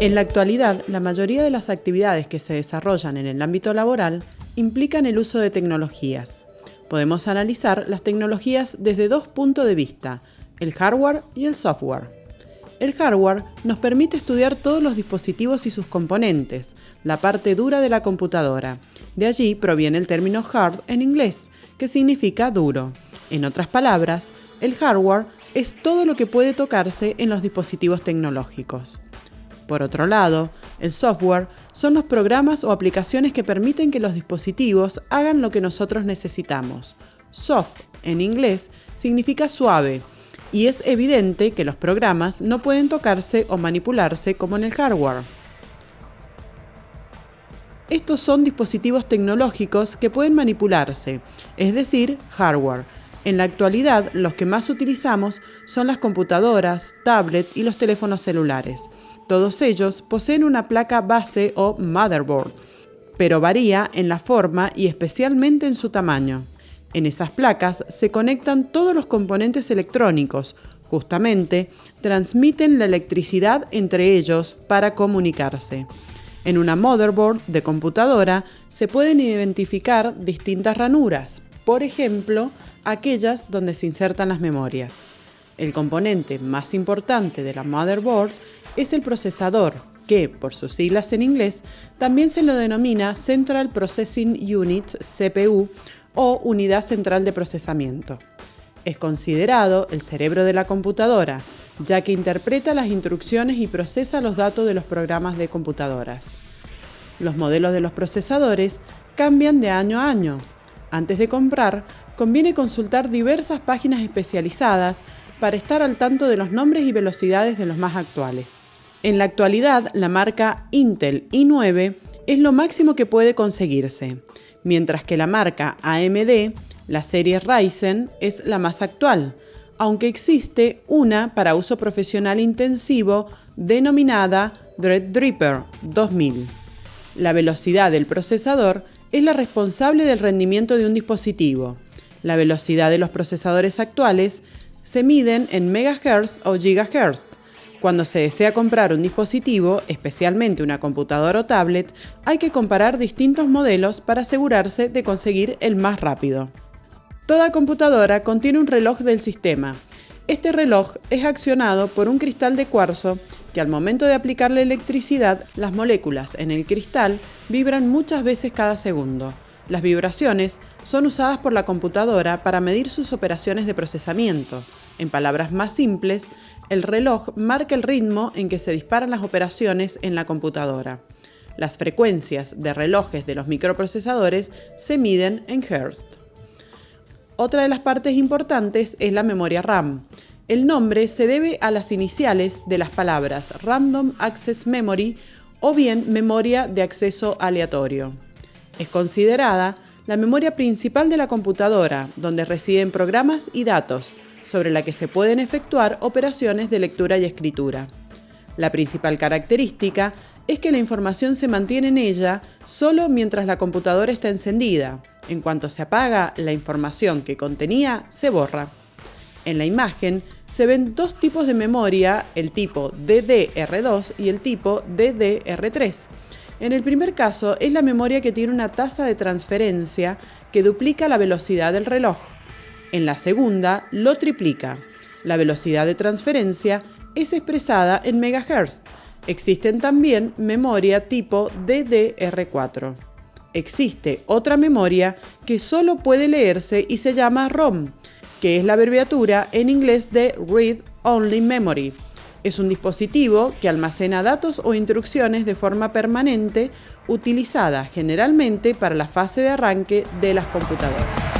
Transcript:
En la actualidad, la mayoría de las actividades que se desarrollan en el ámbito laboral implican el uso de tecnologías. Podemos analizar las tecnologías desde dos puntos de vista, el hardware y el software. El hardware nos permite estudiar todos los dispositivos y sus componentes, la parte dura de la computadora. De allí proviene el término hard en inglés, que significa duro. En otras palabras, el hardware es todo lo que puede tocarse en los dispositivos tecnológicos. Por otro lado, el software son los programas o aplicaciones que permiten que los dispositivos hagan lo que nosotros necesitamos. Soft, en inglés, significa suave, y es evidente que los programas no pueden tocarse o manipularse como en el hardware. Estos son dispositivos tecnológicos que pueden manipularse, es decir, hardware. En la actualidad, los que más utilizamos son las computadoras, tablets y los teléfonos celulares. Todos ellos poseen una placa base o motherboard, pero varía en la forma y especialmente en su tamaño. En esas placas se conectan todos los componentes electrónicos, justamente transmiten la electricidad entre ellos para comunicarse. En una motherboard de computadora se pueden identificar distintas ranuras, por ejemplo, aquellas donde se insertan las memorias. El componente más importante de la motherboard es el procesador, que, por sus siglas en inglés, también se lo denomina Central Processing Unit, CPU, o Unidad Central de Procesamiento. Es considerado el cerebro de la computadora, ya que interpreta las instrucciones y procesa los datos de los programas de computadoras. Los modelos de los procesadores cambian de año a año. Antes de comprar, conviene consultar diversas páginas especializadas para estar al tanto de los nombres y velocidades de los más actuales. En la actualidad, la marca Intel i9 es lo máximo que puede conseguirse, mientras que la marca AMD, la serie Ryzen, es la más actual, aunque existe una para uso profesional intensivo denominada Threadripper 2000. La velocidad del procesador es la responsable del rendimiento de un dispositivo. La velocidad de los procesadores actuales se miden en megahertz o gigahertz, cuando se desea comprar un dispositivo, especialmente una computadora o tablet, hay que comparar distintos modelos para asegurarse de conseguir el más rápido. Toda computadora contiene un reloj del sistema. Este reloj es accionado por un cristal de cuarzo que al momento de aplicarle electricidad, las moléculas en el cristal vibran muchas veces cada segundo. Las vibraciones son usadas por la computadora para medir sus operaciones de procesamiento. En palabras más simples, el reloj marca el ritmo en que se disparan las operaciones en la computadora. Las frecuencias de relojes de los microprocesadores se miden en Hz. Otra de las partes importantes es la memoria RAM. El nombre se debe a las iniciales de las palabras Random Access Memory o bien memoria de acceso aleatorio. Es considerada la memoria principal de la computadora, donde residen programas y datos, sobre la que se pueden efectuar operaciones de lectura y escritura. La principal característica es que la información se mantiene en ella solo mientras la computadora está encendida. En cuanto se apaga, la información que contenía se borra. En la imagen se ven dos tipos de memoria, el tipo DDR2 y el tipo DDR3. En el primer caso es la memoria que tiene una tasa de transferencia que duplica la velocidad del reloj. En la segunda lo triplica. La velocidad de transferencia es expresada en megahertz. Existen también memoria tipo DDR4. Existe otra memoria que solo puede leerse y se llama ROM, que es la abreviatura en inglés de Read Only Memory. Es un dispositivo que almacena datos o instrucciones de forma permanente, utilizada generalmente para la fase de arranque de las computadoras.